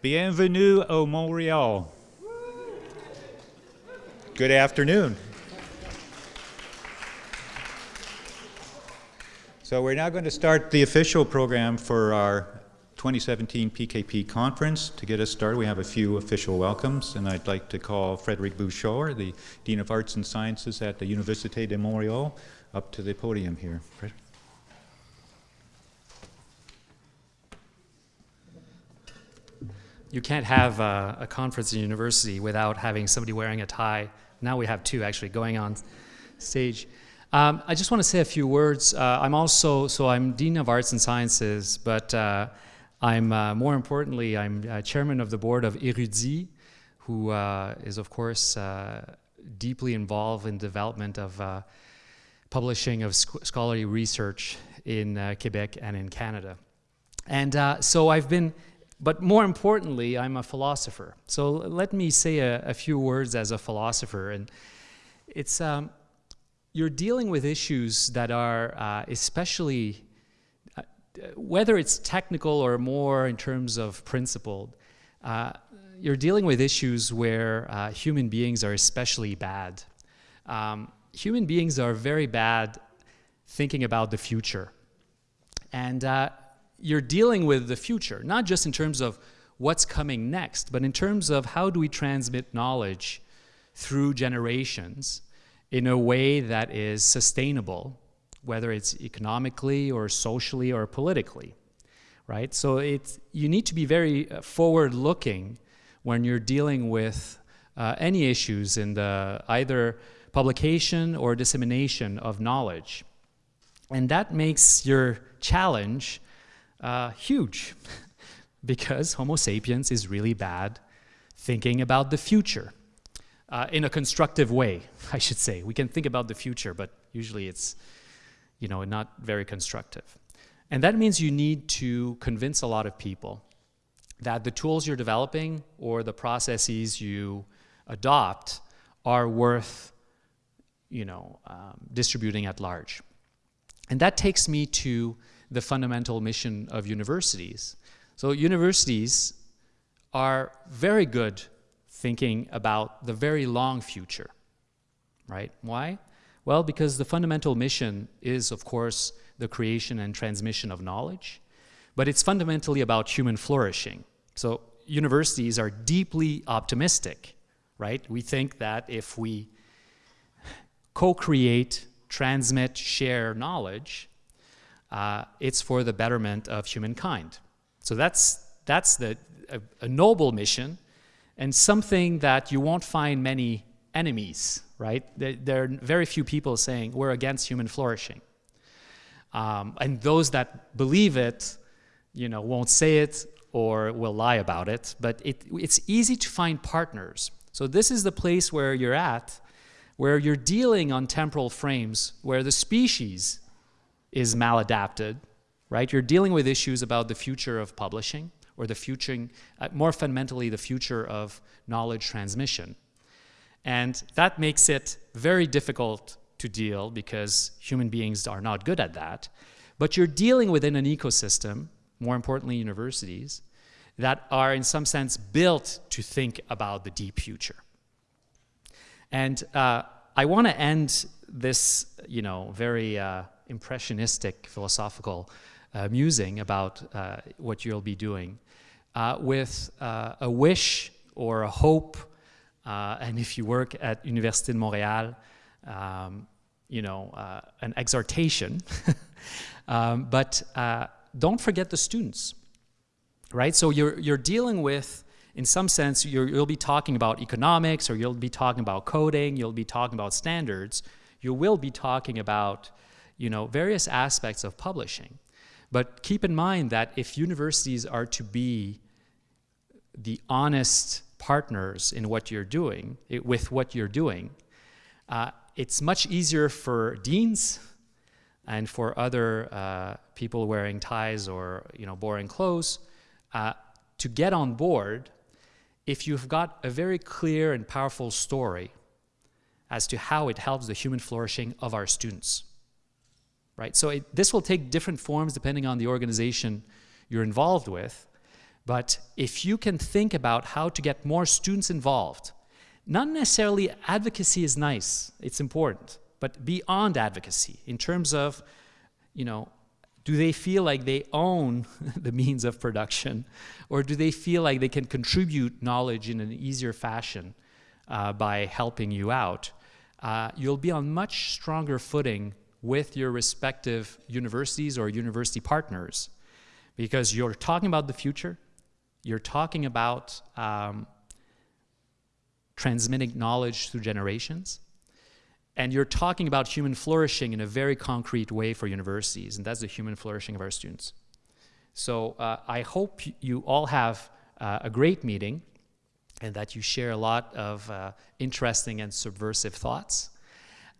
Bienvenue au Montréal. Good afternoon. So we're now going to start the official program for our 2017 PKP conference. To get us started, we have a few official welcomes, and I'd like to call Frederic Bouchard, the Dean of Arts and Sciences at the Université de Montréal, up to the podium here. You can't have a, a conference in university without having somebody wearing a tie. Now we have two actually going on stage. Um, I just want to say a few words. Uh, I'm also, so I'm Dean of Arts and Sciences, but uh, I'm, uh, more importantly, I'm uh, chairman of the board of Érudit, who uh, is of course uh, deeply involved in development of publishing of sc scholarly research in Quebec and in Canada. And so I've been, but more importantly, I'm a philosopher. So let me say a, a few words as a philosopher. And it's, um, you're dealing with issues that are uh, especially, uh, whether it's technical or more in terms of principled, uh, you're dealing with issues where uh, human beings are especially bad. Um, human beings are very bad thinking about the future. And uh, you're dealing with the future, not just in terms of what's coming next, but in terms of how do we transmit knowledge through generations in a way that is sustainable, whether it's economically or socially or politically, right? So it's, you need to be very uh, forward-looking when you're dealing with uh, any issues in the either publication or dissemination of knowledge. And that makes your challenge uh, huge because Homo sapiens is really bad thinking about the future uh, in a constructive way, I should say. We can think about the future, but usually it's you know, not very constructive. And that means you need to convince a lot of people that the tools you're developing or the processes you adopt are worth you know, um, distributing at large. And that takes me to the fundamental mission of universities. So universities are very good thinking about the very long future, right? Why? Well, because the fundamental mission is, of course, the creation and transmission of knowledge, but it's fundamentally about human flourishing. So universities are deeply optimistic, right? We think that if we co-create, transmit, share knowledge, uh, it's for the betterment of humankind. So that's, that's the, a, a noble mission, and something that you won't find many enemies, right? There, there are very few people saying we're against human flourishing. Um, and those that believe it, you know, won't say it or will lie about it, but it, it's easy to find partners. So this is the place where you're at, where you're dealing on temporal frames, where the species is maladapted, right? You're dealing with issues about the future of publishing, or the future, uh, more fundamentally, the future of knowledge transmission. And that makes it very difficult to deal because human beings are not good at that. But you're dealing within an ecosystem, more importantly universities, that are in some sense built to think about the deep future. And uh, I want to end this, you know, very uh, impressionistic philosophical uh, musing about uh, what you'll be doing uh, with uh, a wish or a hope, uh, and if you work at Université de Montréal, um, you know, an exhortation. um, but don't forget the students, right? So you're, you're dealing with, in some sense, you will be talking about economics, or you'll be talking about coding, you'll be talking about standards, you will be talking about, you know, various aspects of publishing. But keep in mind that if universities are to be the honest partners in what you're doing, it, with what you're doing, uh, it's much easier for deans and for other uh, people wearing ties or you know boring clothes uh, to get on board if you've got a very clear and powerful story as to how it helps the human flourishing of our students. Right? So it, this will take different forms depending on the organization you're involved with, But if you can think about how to get more students involved, not necessarily advocacy is nice, it's important, but beyond advocacy in terms of, you know, do they feel like they own the means of production or do they feel like they can contribute knowledge in an easier fashion uh, by helping you out? Uh, you'll be on much stronger footing with your respective universities or university partners because you're talking about the future, you're talking about um, transmitting knowledge through generations, and you're talking about human flourishing in a very concrete way for universities, and that's the human flourishing of our students. So uh, I hope you all have uh, a great meeting and that you share a lot of uh, interesting and subversive thoughts.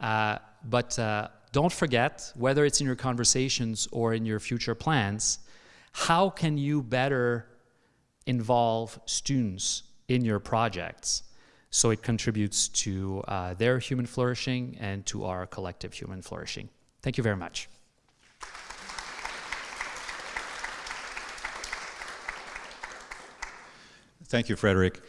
Uh, but uh, don't forget, whether it's in your conversations or in your future plans, how can you better involve students in your projects so it contributes to uh, their human flourishing and to our collective human flourishing. Thank you very much. Thank you, Frederick.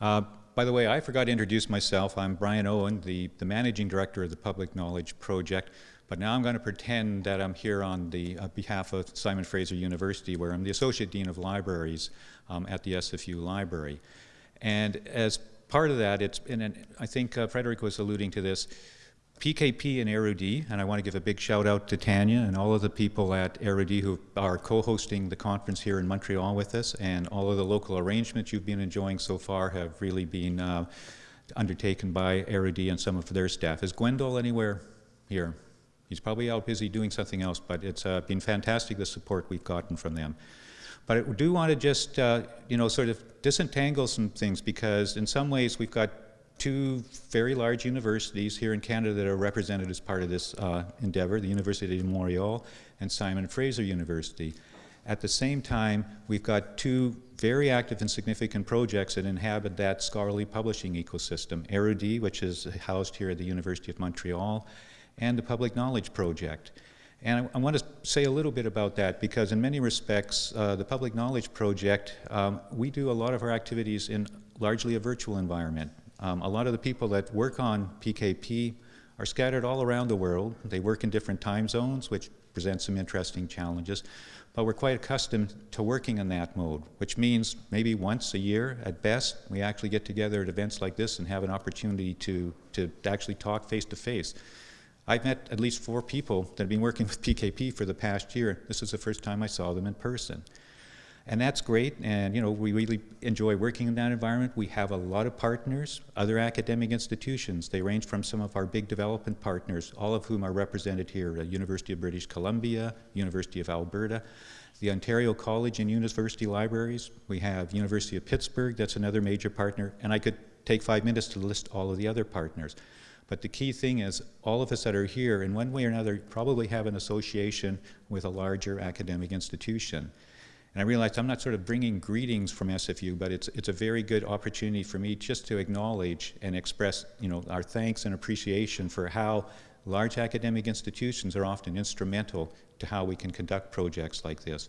Uh, by the way, I forgot to introduce myself. I'm Brian Owen, the, the Managing Director of the Public Knowledge Project, but now I'm going to pretend that I'm here on the uh, behalf of Simon Fraser University, where I'm the Associate Dean of Libraries um, at the SFU Library. And as part of that, it's, and I think uh, Frederick was alluding to this, PKP and Érudit, and I want to give a big shout out to Tanya and all of the people at Érudit who are co-hosting the conference here in Montreal with us, and all of the local arrangements you've been enjoying so far have really been uh, undertaken by Érudit and some of their staff. Is Gwendol anywhere here? He's probably out busy doing something else, but it's uh, been fantastic the support we've gotten from them. But I do want to just, uh, you know, sort of disentangle some things because in some ways we've got two very large universities here in Canada that are represented as part of this uh, endeavor, the University of Montreal and Simon Fraser University. At the same time, we've got two very active and significant projects that inhabit that scholarly publishing ecosystem, Érudit, which is housed here at the University of Montreal, and the Public Knowledge Project. And I, I, want to say a little bit about that because in many respects, uh, the Public Knowledge Project, um, we do a lot of our activities in largely a virtual environment. Um, a lot of the people that work on PKP are scattered all around the world. They work in different time zones, which presents some interesting challenges. But we're quite accustomed to working in that mode, which means maybe once a year at best, we actually get together at events like this and have an opportunity to, to actually talk face to face. I've met at least four people that have been working with PKP for the past year. This is the first time I saw them in person. And that's great, and you know, we really enjoy working in that environment. We have a lot of partners, other academic institutions. They range from some of our big development partners, all of whom are represented here, the University of British Columbia, University of Alberta, the Ontario College and University Libraries. We have University of Pittsburgh, that's another major partner, and I could take five minutes to list all of the other partners. But the key thing is all of us that are here, in one way or another, probably have an association with a larger academic institution. And I realized I'm not sort of bringing greetings from SFU, but it's, it's a very good opportunity for me just to acknowledge and express you know, our thanks and appreciation for how large academic institutions are often instrumental to how we can conduct projects like this.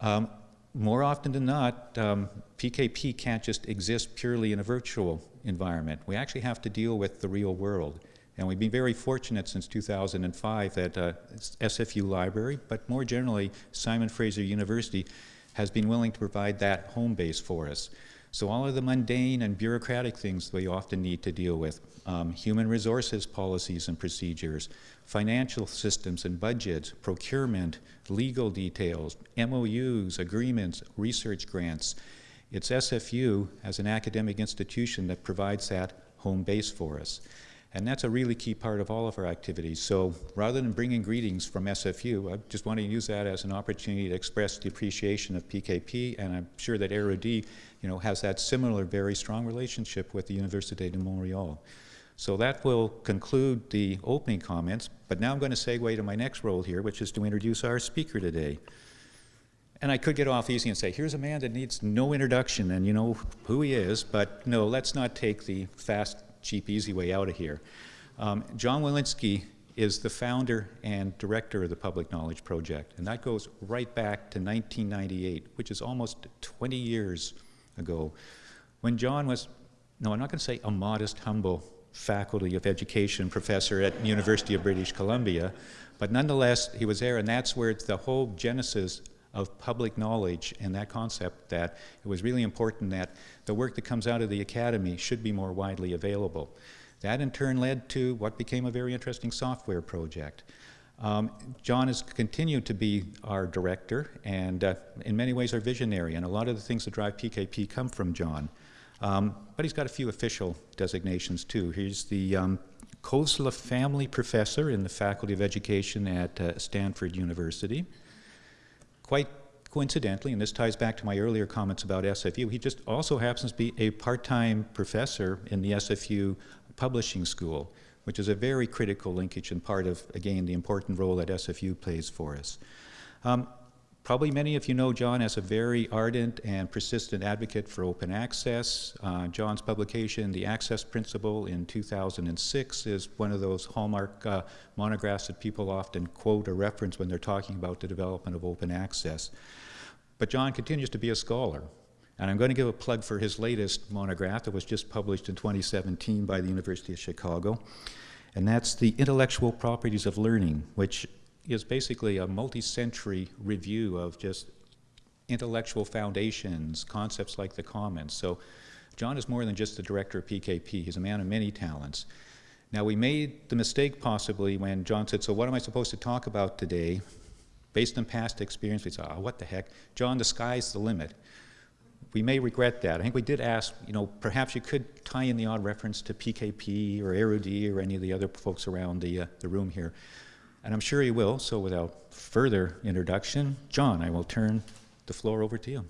Um, more often than not, um, PKP can't just exist purely in a virtual environment. We actually have to deal with the real world. And we've been very fortunate since 2005 that uh, SFU Library, but more generally, Simon Fraser University has been willing to provide that home base for us. So all of the mundane and bureaucratic things we often need to deal with, um, human resources policies and procedures, financial systems and budgets, procurement, legal details, MOUs, agreements, research grants. It's SFU as an academic institution that provides that home base for us. And that's a really key part of all of our activities. So rather than bringing greetings from SFU, I just want to use that as an opportunity to express the appreciation of PKP, and I'm sure that Érudit, you know, has that similar very strong relationship with the Université de Montréal. So that will conclude the opening comments, but now I'm going to segue to my next role here, which is to introduce our speaker today. And I could get off easy and say, here's a man that needs no introduction, and you know who he is, but no, let's not take the fast cheap, easy way out of here. Um, John Willinsky is the founder and director of the Public Knowledge Project, and that goes right back to 1998, which is almost 20 years ago, when John was, no, I'm not going to say a modest, humble faculty of education professor at University of British Columbia, but nonetheless, he was there, and that's where the whole genesis of public knowledge and that concept that it was really important that the work that comes out of the academy should be more widely available. That in turn led to what became a very interesting software project. Um, John has continued to be our director and uh, in many ways our visionary, and a lot of the things that drive PKP come from John. Um, but he's got a few official designations too. He's the um, Family Professor in the Faculty of Education at uh, Stanford University. Quite coincidentally, and this ties back to my earlier comments about SFU, he just also happens to be a part-time professor in the SFU Publishing School, which is a very critical linkage and part of, again, the important role that SFU plays for us. Um, Probably many of you know John as a very ardent and persistent advocate for open access. Uh, John's publication, The Access Principle, in 2006 is one of those hallmark uh, monographs that people often quote or reference when they're talking about the development of open access. But John continues to be a scholar. And I'm going to give a plug for his latest monograph that was just published in 2017 by the University of Chicago. And that's The Intellectual Properties of Learning, which is basically a multi-century review of just intellectual foundations, concepts like the commons. So John is more than just the director of PKP. He's a man of many talents. Now we made the mistake possibly when John said, so what am I supposed to talk about today? Based on past experience, we said, oh, what the heck? John, the sky's the limit. We may regret that. I think we did ask, you know, perhaps you could tie in the odd reference to PKP or Erudit or any of the other folks around the, uh, the room here. And I'm sure he will, so without further introduction, John, I will turn the floor over to you.